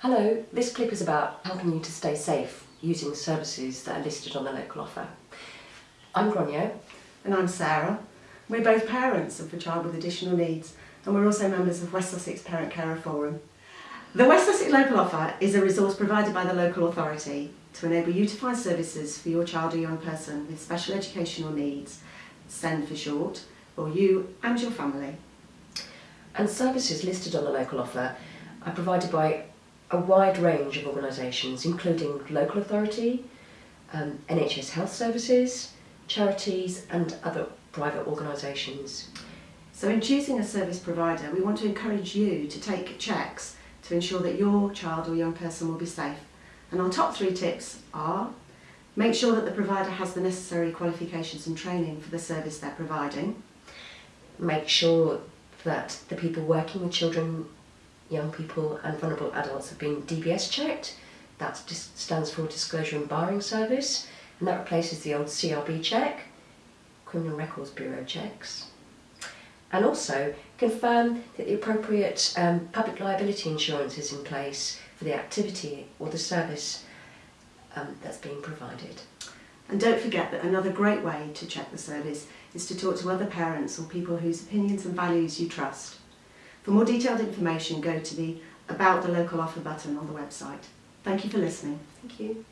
Hello, this clip is about helping you to stay safe using services that are listed on the local offer. I'm Gronyo. And I'm Sarah. We're both parents of a child with additional needs and we're also members of West Sussex Parent Carer Forum. The West Sussex Local Offer is a resource provided by the local authority to enable you to find services for your child or young person with special educational needs, SEND for short, or you and your family. And services listed on the local offer are provided by a wide range of organisations, including local authority, um, NHS health services, charities and other private organisations. So in choosing a service provider, we want to encourage you to take checks to ensure that your child or young person will be safe. And our top three tips are make sure that the provider has the necessary qualifications and training for the service they're providing. Make sure that the people working with children, young people and vulnerable adults have been DBS checked. That stands for Disclosure and Barring Service and that replaces the old CRB check, Criminal Records Bureau checks. And also confirm that the appropriate um, public liability insurance is in place for the activity or the service um, that's being provided. And don't forget that another great way to check the service is to talk to other parents or people whose opinions and values you trust. For more detailed information, go to the About the Local Offer button on the website. Thank you for listening. Thank you.